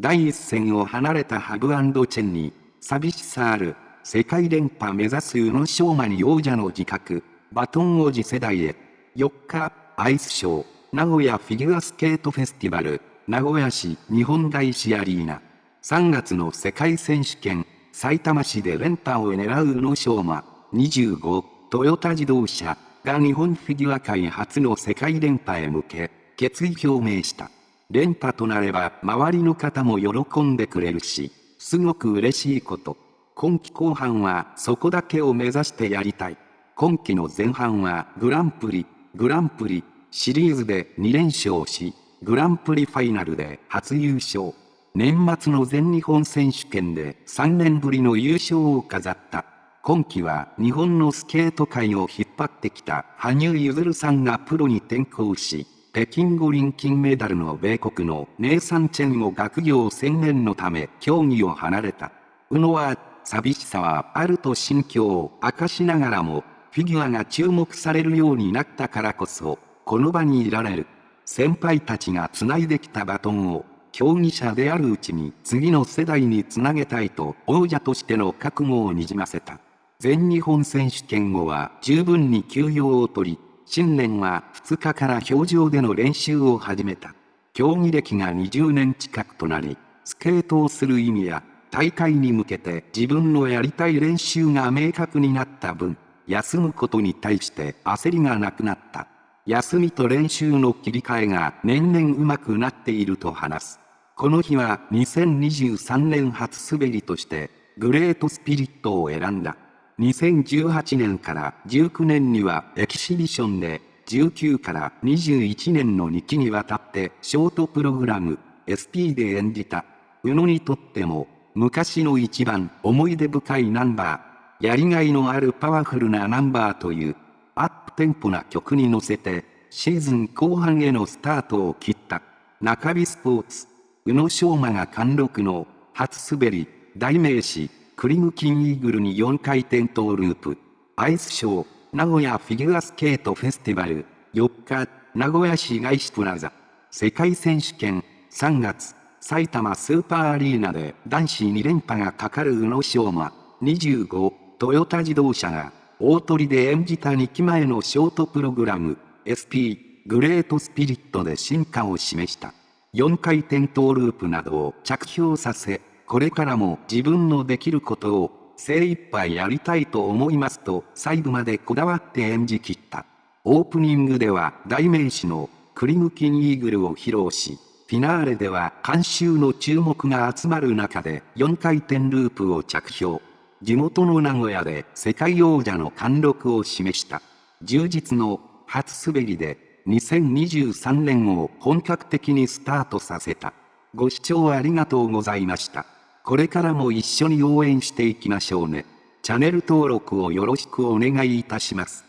第一線を離れたハブチェンに、寂しさある、世界連覇目指す宇野昌磨に王者の自覚、バトン王子世代へ。4日、アイスショー、名古屋フィギュアスケートフェスティバル、名古屋市日本大師アリーナ。3月の世界選手権、埼玉市で連覇を狙う宇野昌磨、25、トヨタ自動車が日本フィギュア界初の世界連覇へ向け、決意表明した。連覇となれば周りの方も喜んでくれるし、すごく嬉しいこと。今季後半はそこだけを目指してやりたい。今季の前半はグランプリ、グランプリ、シリーズで2連勝し、グランプリファイナルで初優勝。年末の全日本選手権で3年ぶりの優勝を飾った。今季は日本のスケート界を引っ張ってきた羽生結弦さんがプロに転向し、北京五輪金メダルの米国のネイサン・チェンを学業専念のため競技を離れた。宇野は、寂しさはあると心境を明かしながらも、フィギュアが注目されるようになったからこそ、この場にいられる。先輩たちが繋いできたバトンを、競技者であるうちに次の世代につなげたいと王者としての覚悟をにじませた。全日本選手権後は十分に休養を取り、新年は2日から表情での練習を始めた。競技歴が20年近くとなり、スケートをする意味や大会に向けて自分のやりたい練習が明確になった分、休むことに対して焦りがなくなった。休みと練習の切り替えが年々上手くなっていると話す。この日は2023年初滑りとしてグレートスピリットを選んだ。2018年から19年にはエキシビションで、19から21年の2期にわたってショートプログラム SP で演じた。宇野にとっても昔の一番思い出深いナンバー、やりがいのあるパワフルなナンバーというアップテンポな曲に乗せてシーズン後半へのスタートを切った。中日スポーツ、宇野昌磨が貫禄の初滑り、代名詞、クリムキンイーグルに4回転トーループ。アイスショー、名古屋フィギュアスケートフェスティバル。4日、名古屋市街市プラザ。世界選手権、3月、埼玉スーパーアリーナで男子2連覇がかかる宇野昌磨。25、トヨタ自動車が、大鳥で演じた2期前のショートプログラム、SP、グレートスピリットで進化を示した。4回転トーループなどを着氷させ、これからも自分のできることを精一杯やりたいと思いますと細部までこだわって演じ切った。オープニングでは代名詞のクリムキンイーグルを披露し、フィナーレでは監修の注目が集まる中で4回転ループを着氷。地元の名古屋で世界王者の貫禄を示した。充実の初滑りで2023年を本格的にスタートさせた。ご視聴ありがとうございました。これからも一緒に応援していきましょうね。チャンネル登録をよろしくお願いいたします。